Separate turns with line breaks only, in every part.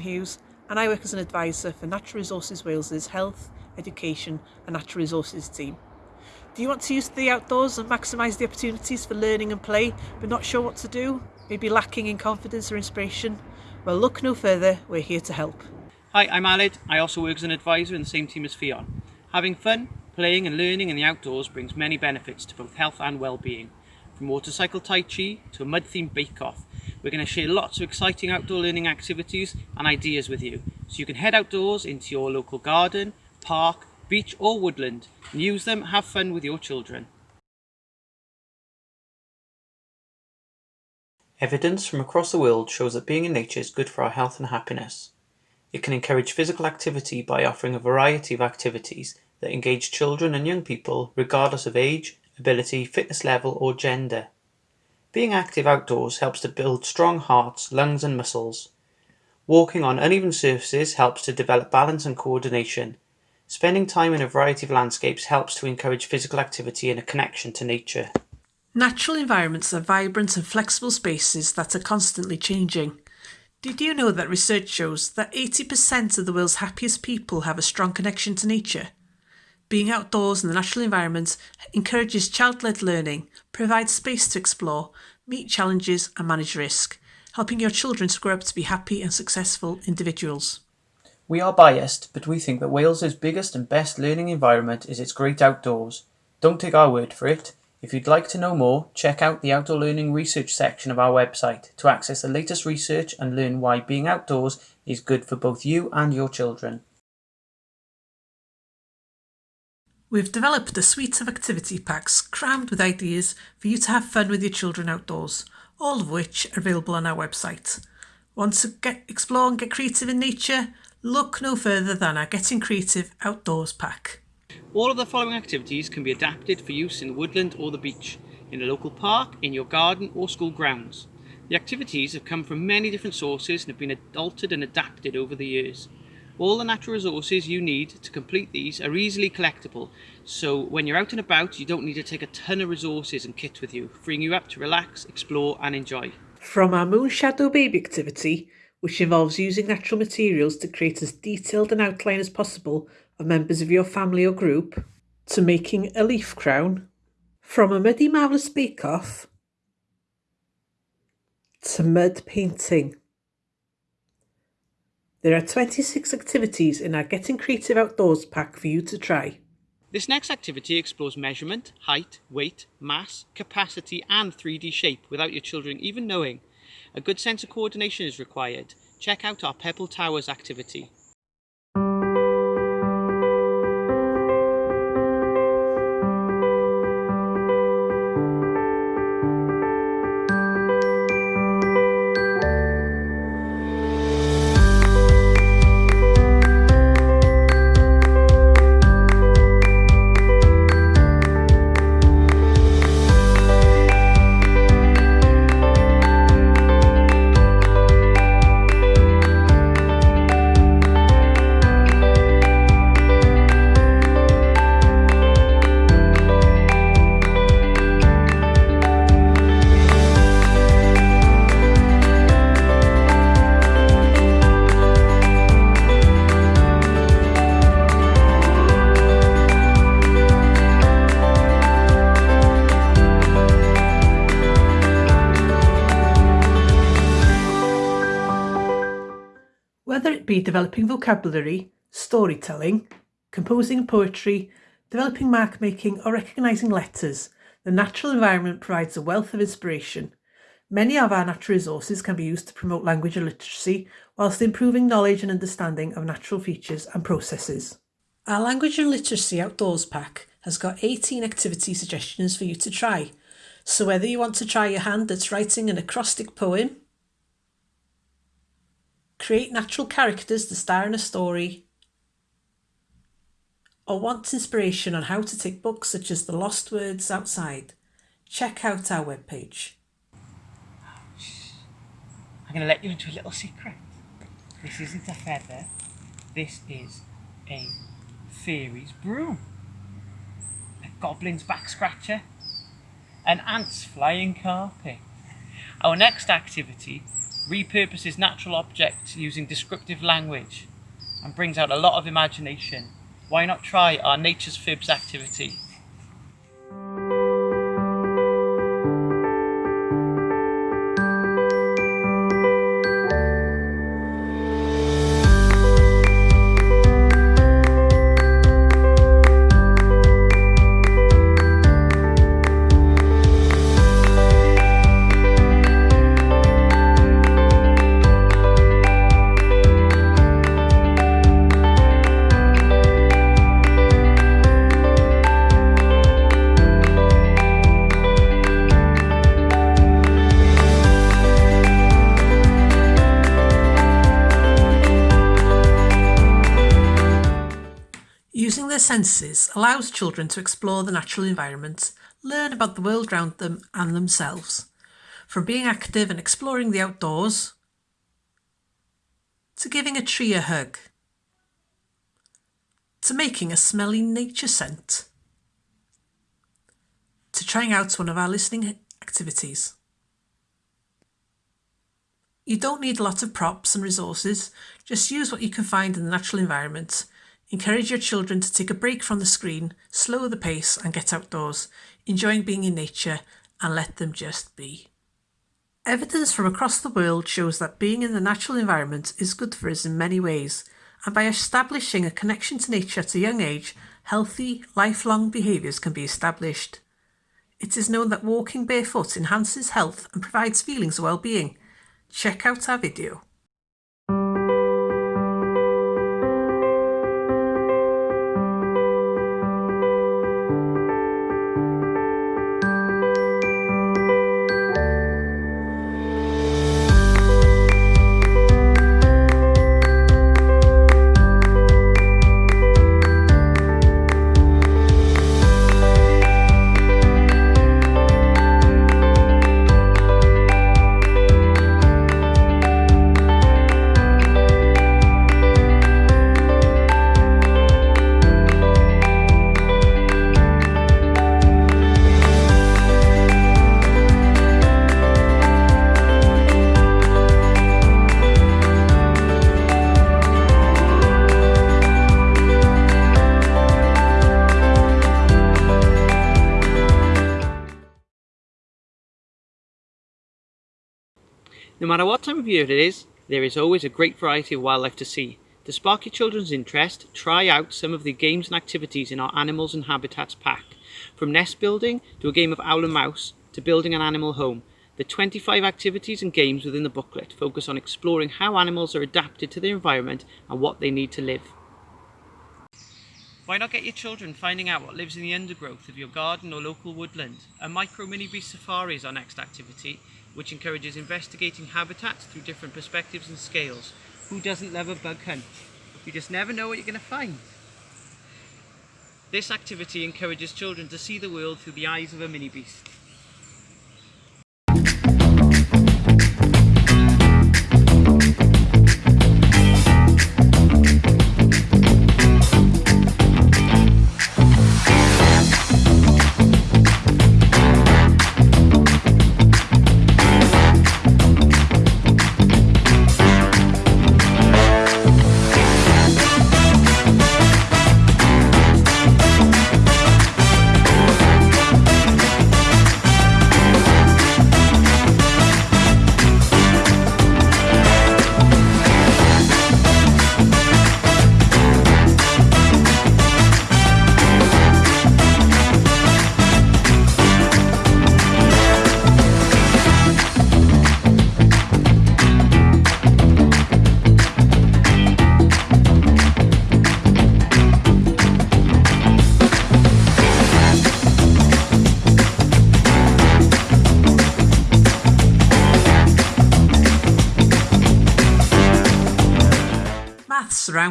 Hughes and I work as an advisor for Natural Resources Wales's Health, Education and Natural Resources team. Do you want to use the outdoors and maximise the opportunities for learning and play but not sure what to do? Maybe lacking in confidence or inspiration? Well look no further, we're here to help.
Hi, I'm Aled. I also work as an advisor in the same team as Ffion. Having fun, playing and learning in the outdoors brings many benefits to both health and well-being. From water motorcycle tai chi to a mud-themed bake-off, we're going to share lots of exciting outdoor learning activities and ideas with you, so you can head outdoors into your local garden, park, beach or woodland and use them, have fun with your children.
Evidence from across the world shows that being in nature is good for our health and happiness. It can encourage physical activity by offering a variety of activities that engage children and young people regardless of age, ability, fitness level or gender. Being active outdoors helps to build strong hearts, lungs and muscles. Walking on uneven surfaces helps to develop balance and coordination. Spending time in a variety of landscapes helps to encourage physical activity and a connection to nature.
Natural environments are vibrant and flexible spaces that are constantly changing. Did you know that research shows that 80% of the world's happiest people have a strong connection to nature? Being outdoors in the natural environment encourages child-led learning, provides space to explore, meet challenges and manage risk, helping your children to grow up to be happy and successful individuals.
We are biased, but we think that Wales's biggest and best learning environment is its great outdoors. Don't take our word for it. If you'd like to know more, check out the Outdoor Learning Research section of our website to access the latest research and learn why being outdoors is good for both you and your children.
We've developed a suite of activity packs crammed with ideas for you to have fun with your children outdoors, all of which are available on our website. Want to get, explore and get creative in nature? Look no further than our Getting Creative Outdoors pack.
All of the following activities can be adapted for use in the woodland or the beach, in a local park, in your garden or school grounds. The activities have come from many different sources and have been altered and adapted over the years. All the natural resources you need to complete these are easily collectible, so when you're out and about you don't need to take a ton of resources and kit with you, freeing you up to relax, explore and enjoy.
From our Moon Shadow Baby activity, which involves using natural materials to create as detailed an outline as possible of members of your family or group, to making a leaf crown, from a muddy marvellous bake-off to mud painting. There are 26 activities in our Getting Creative Outdoors pack for you to try.
This next activity explores measurement, height, weight, mass, capacity and 3D shape without your children even knowing. A good sense of coordination is required. Check out our Pebble Towers activity.
Be developing vocabulary, storytelling, composing poetry, developing mark making or recognising letters, the natural environment provides a wealth of inspiration. Many of our natural resources can be used to promote language and literacy whilst improving knowledge and understanding of natural features and processes. Our Language and Literacy Outdoors pack has got 18 activity suggestions for you to try. So whether you want to try your hand at writing an acrostic poem, create natural characters to star in a story, or want inspiration on how to take books such as The Lost Words Outside, check out our webpage.
I'm going to let you into a little secret. This isn't a feather. This is a fairy's broom. A goblin's back scratcher. An ant's flying carpet. Our next activity repurposes natural objects using descriptive language, and brings out a lot of imagination. Why not try our Nature's Fibs activity?
Senses allows children to explore the natural environment, learn about the world around them and themselves. From being active and exploring the outdoors, to giving a tree a hug, to making a smelly nature scent, to trying out one of our listening activities. You don't need a lot of props and resources, just use what you can find in the natural environment Encourage your children to take a break from the screen, slow the pace and get outdoors, enjoying being in nature and let them just be. Evidence from across the world shows that being in the natural environment is good for us in many ways, and by establishing a connection to nature at a young age, healthy, lifelong behaviours can be established. It is known that walking barefoot enhances health and provides feelings of well-being. Check out our video.
No matter what time of year it is, there is always a great variety of wildlife to see. To spark your children's interest, try out some of the games and activities in our Animals and Habitats pack. From nest building to a game of owl and mouse to building an animal home, the 25 activities and games within the booklet focus on exploring how animals are adapted to their environment and what they need to live. Why not get your children finding out what lives in the undergrowth of your garden or local woodland? A micro mini beast safari is our next activity which encourages investigating habitats through different perspectives and scales. Who doesn't love a bug hunt? You just never know what you're going to find. This activity encourages children to see the world through the eyes of a mini beast.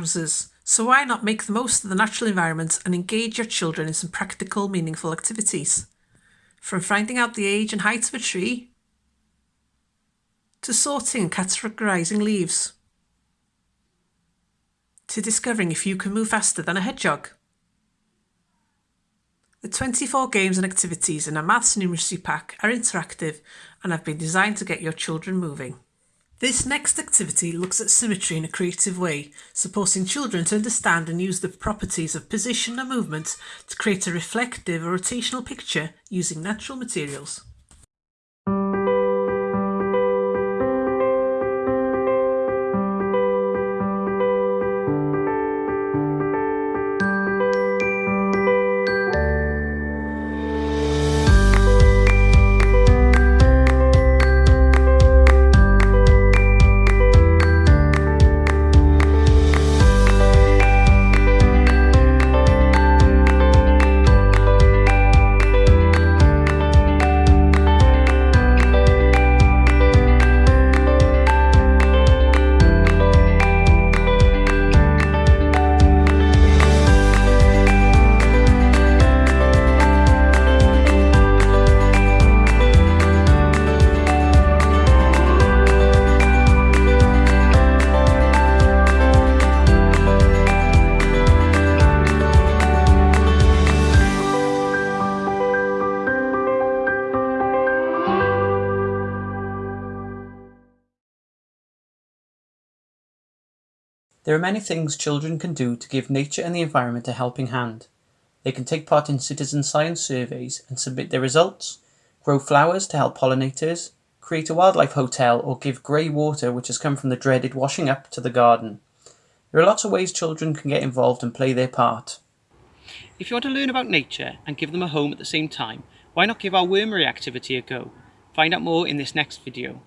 Surrounds so why not make the most of the natural environment and engage your children in some practical, meaningful activities? From finding out the age and height of a tree, to sorting and categorising leaves, to discovering if you can move faster than a hedgehog. The 24 games and activities in our Maths Numeracy Pack are interactive and have been designed to get your children moving. This next activity looks at symmetry in a creative way, supporting children to understand and use the properties of position and movement to create a reflective or rotational picture using natural materials.
There are many things children can do to give nature and the environment a helping hand. They can take part in citizen science surveys and submit their results, grow flowers to help pollinators, create a wildlife hotel, or give grey water, which has come from the dreaded washing up, to the garden. There are lots of ways children can get involved and play their part.
If you want to learn about nature and give them a home at the same time, why not give our wormery activity a go? Find out more in this next video.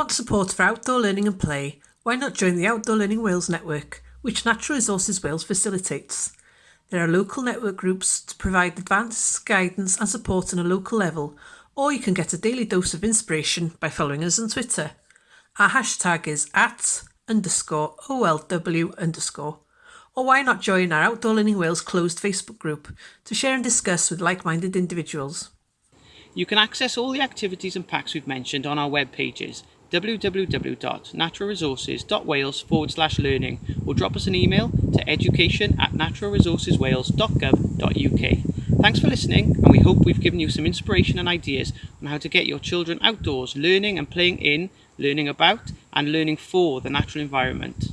Want support for outdoor learning and play, why not join the Outdoor Learning Wales network, which Natural Resources Wales facilitates? There are local network groups to provide advice, guidance and support on a local level, or you can get a daily dose of inspiration by following us on Twitter. Our hashtag is at underscore OLW underscore. Or why not join our Outdoor Learning Wales closed Facebook group to share and discuss with like-minded individuals.
You can access all the activities and packs we've mentioned on our web pages www.naturalresources.wales forward slash learning or drop us an email to education at naturalresourceswales.gov.uk. Thanks for listening and we hope we've given you some inspiration and ideas on how to get your children outdoors learning and playing in, learning about and learning for the natural environment.